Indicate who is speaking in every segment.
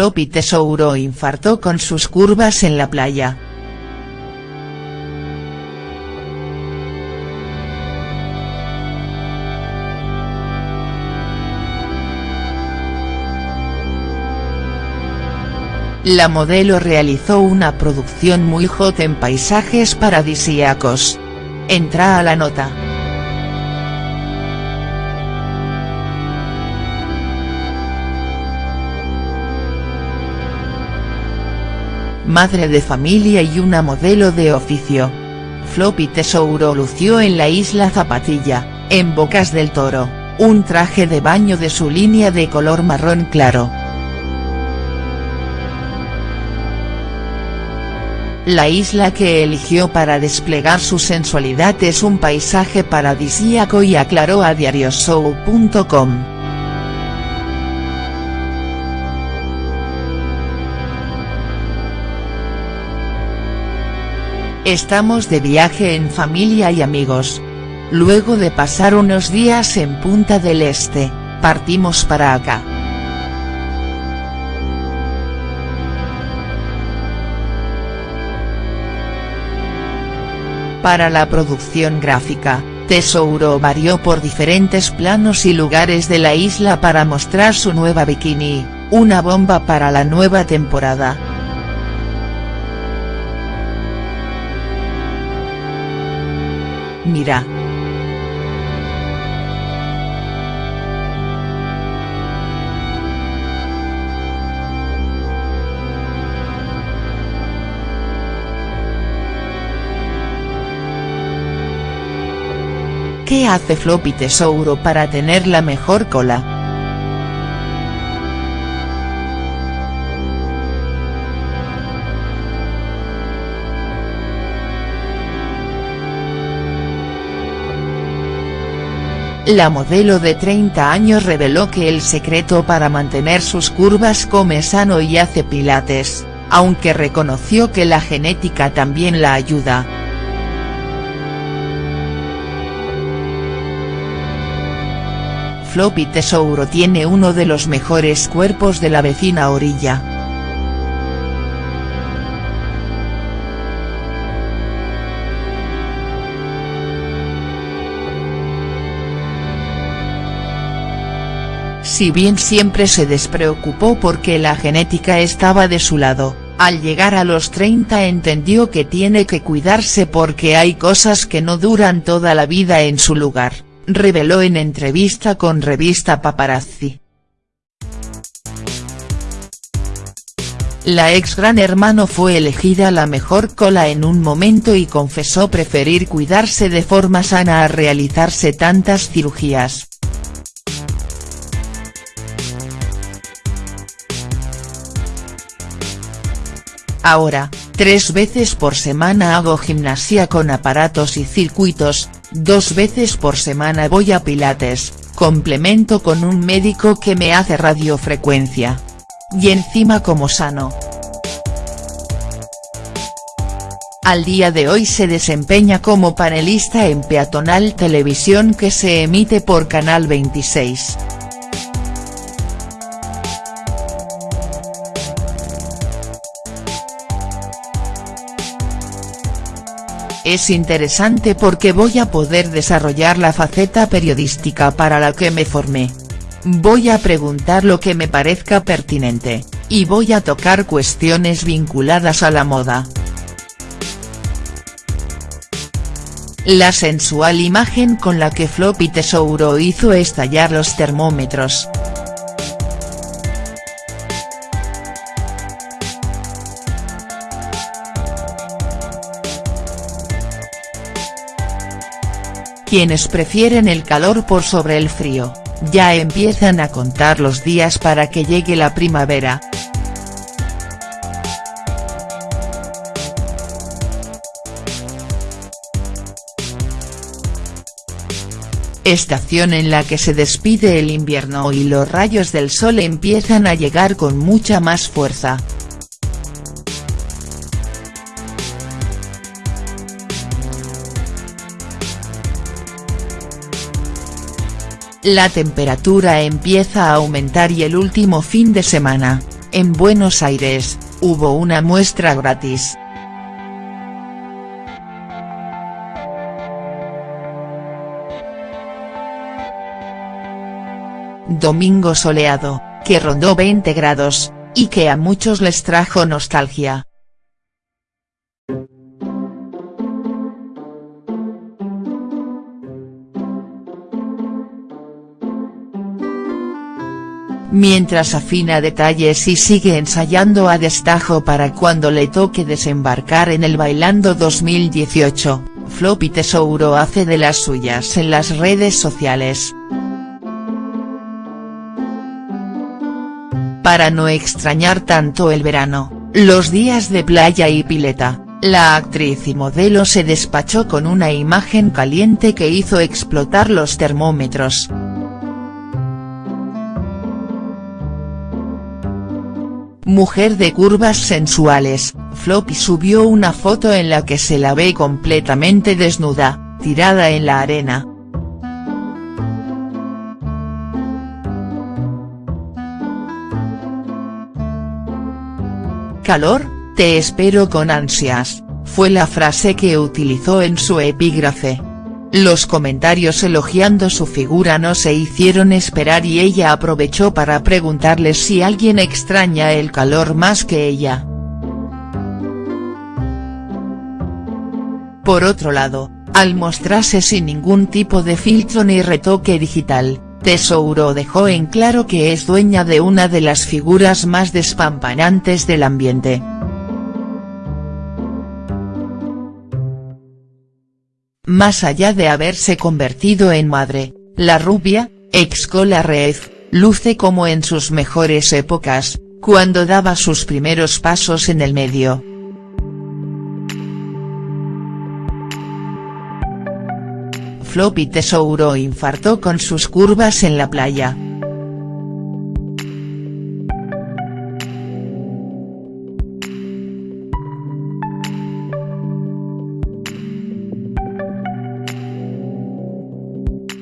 Speaker 1: Floppy Tesouro infartó con sus curvas en la playa. La modelo realizó una producción muy hot en paisajes paradisíacos. Entra a la nota. Madre de familia y una modelo de oficio. Floppy Tesouro lució en la isla Zapatilla, en Bocas del Toro, un traje de baño de su línea de color marrón claro. La isla que eligió para desplegar su sensualidad es un paisaje paradisíaco y aclaró a diarioshow.com. Estamos de viaje en familia y amigos. Luego de pasar unos días en Punta del Este, partimos para acá. Para la producción gráfica, Tesouro varió por diferentes planos y lugares de la isla para mostrar su nueva bikini, una bomba para la nueva temporada. Mira. ¿Qué hace Floppy Tesouro para tener la mejor cola?. La modelo de 30 años reveló que el secreto para mantener sus curvas come sano y hace pilates, aunque reconoció que la genética también la ayuda. Floppy Tesouro tiene uno de los mejores cuerpos de la vecina orilla. Si bien siempre se despreocupó porque la genética estaba de su lado, al llegar a los 30 entendió que tiene que cuidarse porque hay cosas que no duran toda la vida en su lugar reveló en entrevista con revista Paparazzi. La ex Gran Hermano fue elegida la mejor cola en un momento y confesó preferir cuidarse de forma sana a realizarse tantas cirugías. Ahora, tres veces por semana hago gimnasia con aparatos y circuitos, Dos veces por semana voy a pilates, complemento con un médico que me hace radiofrecuencia. Y encima como sano. Al día de hoy se desempeña como panelista en Peatonal Televisión que se emite por Canal 26. Es interesante porque voy a poder desarrollar la faceta periodística para la que me formé. Voy a preguntar lo que me parezca pertinente, y voy a tocar cuestiones vinculadas a la moda. La sensual imagen con la que Floppy Tesouro hizo estallar los termómetros. Quienes prefieren el calor por sobre el frío, ya empiezan a contar los días para que llegue la primavera. Estación en la que se despide el invierno y los rayos del sol empiezan a llegar con mucha más fuerza. La temperatura empieza a aumentar y el último fin de semana, En Buenos Aires, hubo una muestra gratis. Domingo soleado, que rondó 20 grados, y que a muchos les trajo nostalgia. Mientras afina detalles y sigue ensayando a destajo para cuando le toque desembarcar en el Bailando 2018, Floppy Tesouro hace de las suyas en las redes sociales. Para no extrañar tanto el verano, los días de playa y pileta, la actriz y modelo se despachó con una imagen caliente que hizo explotar los termómetros. Mujer de curvas sensuales, Floppy subió una foto en la que se la ve completamente desnuda, tirada en la arena. Calor, te espero con ansias, fue la frase que utilizó en su epígrafe. Los comentarios elogiando su figura no se hicieron esperar y ella aprovechó para preguntarle si alguien extraña el calor más que ella. Por otro lado, al mostrarse sin ningún tipo de filtro ni retoque digital, Tesouro dejó en claro que es dueña de una de las figuras más despampanantes del ambiente. Más allá de haberse convertido en madre, la rubia, ex Cola Red, luce como en sus mejores épocas, cuando daba sus primeros pasos en el medio. Floppy Tesouro infartó con sus curvas en la playa.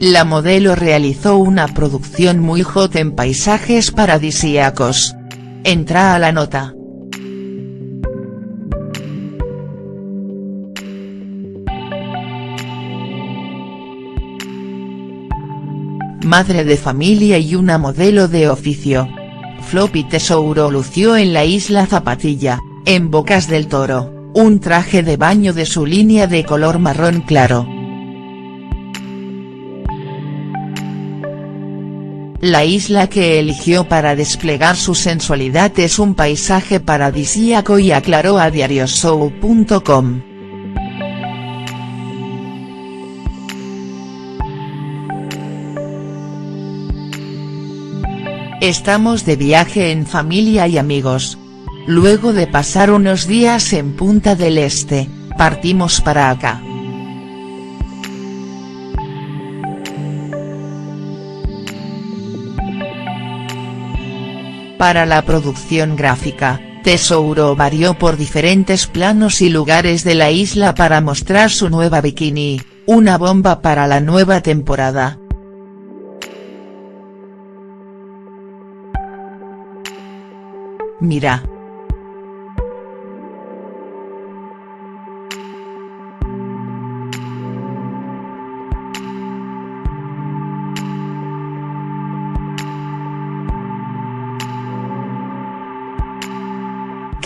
Speaker 1: La modelo realizó una producción muy hot en paisajes paradisíacos. Entra a la nota. Madre de familia y una modelo de oficio. Floppy Tesouro lució en la isla Zapatilla, en Bocas del Toro, un traje de baño de su línea de color marrón claro. La isla que eligió para desplegar su sensualidad es un paisaje paradisíaco y aclaró a diarioshow.com. Estamos de viaje en familia y amigos. Luego de pasar unos días en Punta del Este, partimos para acá. Para la producción gráfica, Tesouro varió por diferentes planos y lugares de la isla para mostrar su nueva bikini, una bomba para la nueva temporada. Mira.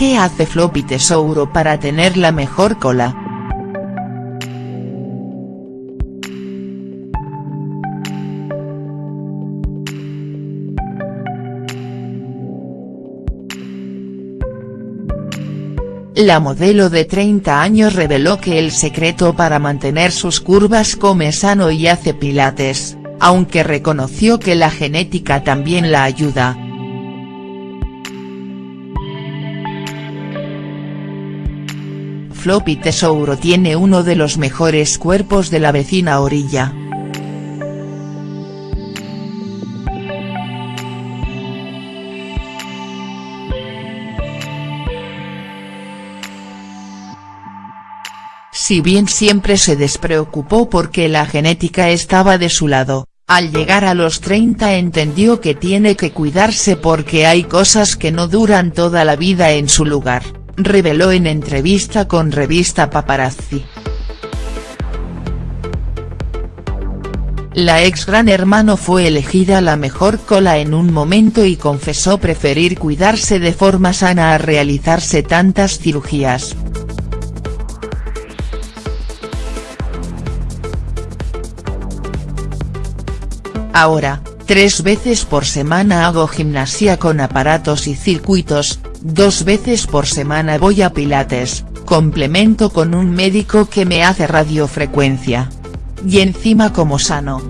Speaker 1: ¿Qué hace Floppy Tesouro para tener la mejor cola?. La modelo de 30 años reveló que el secreto para mantener sus curvas come sano y hace pilates, aunque reconoció que la genética también la ayuda. Floppy Tesouro tiene uno de los mejores cuerpos de la vecina orilla. Si bien siempre se despreocupó porque la genética estaba de su lado, Al llegar a los 30 entendió que tiene que cuidarse porque hay cosas que no duran toda la vida en su lugar, reveló en entrevista con revista Paparazzi. La ex Gran Hermano fue elegida la mejor cola en un momento y confesó preferir cuidarse de forma sana a realizarse tantas cirugías. Ahora, tres veces por semana hago gimnasia con aparatos y circuitos, dos veces por semana voy a pilates, complemento con un médico que me hace radiofrecuencia. Y encima como sano.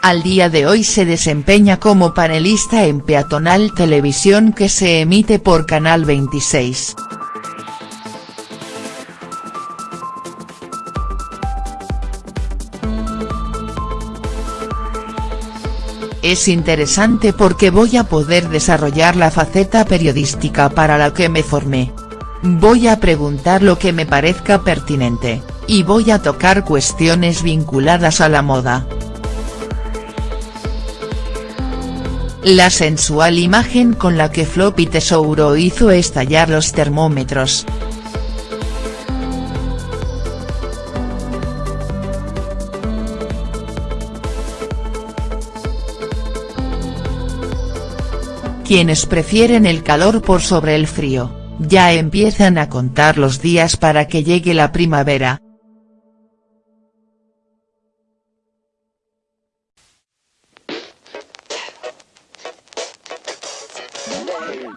Speaker 1: Al día de hoy se desempeña como panelista en Peatonal Televisión que se emite por Canal 26. Es interesante porque voy a poder desarrollar la faceta periodística para la que me formé. Voy a preguntar lo que me parezca pertinente, y voy a tocar cuestiones vinculadas a la moda. La sensual imagen con la que Floppy Tesouro hizo estallar los termómetros. Quienes prefieren el calor por sobre el frío, ya empiezan a contar los días para que llegue la primavera.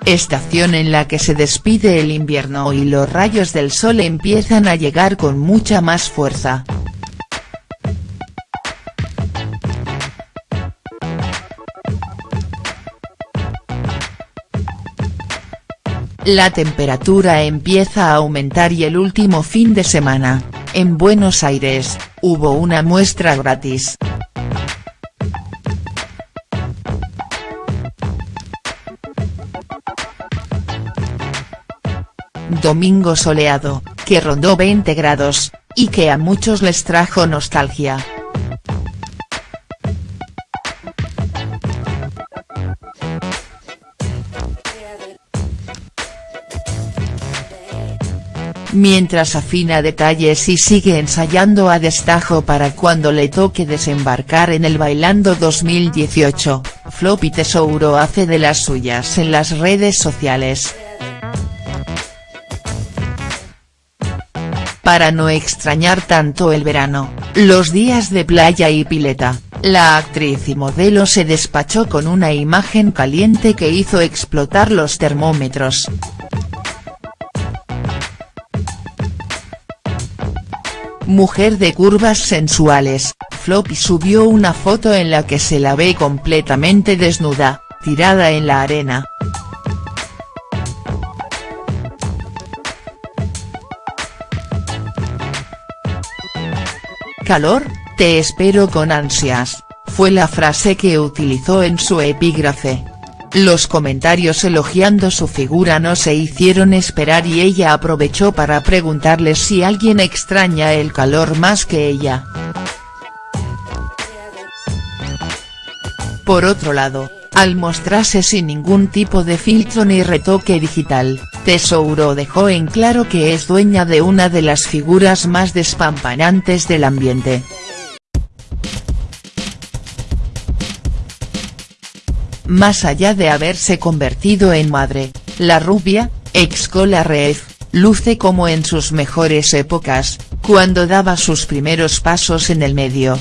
Speaker 1: Estación en la que se despide el invierno y los rayos del sol empiezan a llegar con mucha más fuerza. La temperatura empieza a aumentar y el último fin de semana, en Buenos Aires, hubo una muestra gratis. Domingo soleado, que rondó 20 grados, y que a muchos les trajo nostalgia. Mientras afina detalles y sigue ensayando a destajo para cuando le toque desembarcar en el Bailando 2018, Floppy Tesouro hace de las suyas en las redes sociales. Para no extrañar tanto el verano, los días de playa y pileta, la actriz y modelo se despachó con una imagen caliente que hizo explotar los termómetros. Mujer de curvas sensuales, Floppy subió una foto en la que se la ve completamente desnuda, tirada en la arena. Calor, te espero con ansias, fue la frase que utilizó en su epígrafe. Los comentarios elogiando su figura no se hicieron esperar y ella aprovechó para preguntarle si alguien extraña el calor más que ella. Por otro lado, al mostrarse sin ningún tipo de filtro ni retoque digital, Tesouro dejó en claro que es dueña de una de las figuras más despampanantes del ambiente. Más allá de haberse convertido en madre, la rubia, ex Cola Red, luce como en sus mejores épocas, cuando daba sus primeros pasos en el medio,